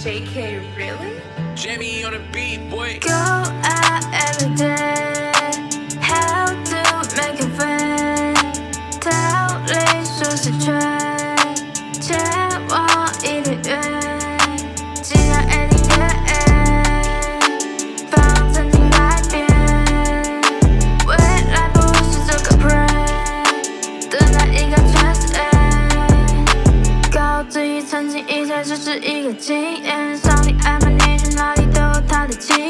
JK, really? Jamie on the beat, boy. Go out every day. 也只是一个经验上帝爱排你去哪里都有他的气